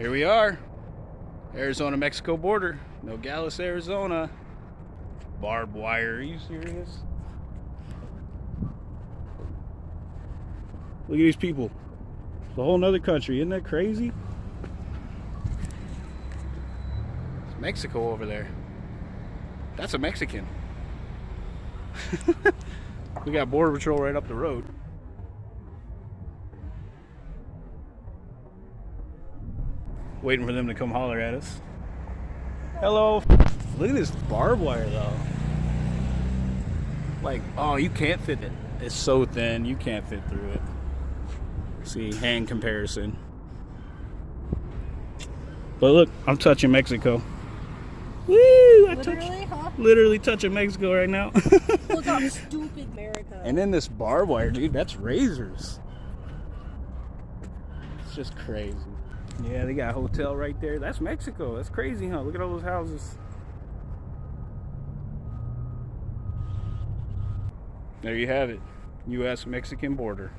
Here we are. Arizona Mexico border. Nogales, Arizona. Barbed wire. Are you serious? Look at these people. It's a whole nother country. Isn't that crazy? It's Mexico over there. That's a Mexican. we got border patrol right up the road. Waiting for them to come holler at us. Hello. Look at this barbed wire though. Like, oh, you can't fit it. It's so thin, you can't fit through it. See, hand comparison. But look, I'm touching Mexico. Woo! I touch, Literally, huh? literally touching Mexico right now. Look how stupid America. and then this barbed wire, dude, that's razors. It's just crazy. Yeah, they got a hotel right there. That's Mexico. That's crazy, huh? Look at all those houses. There you have it. U.S. Mexican border.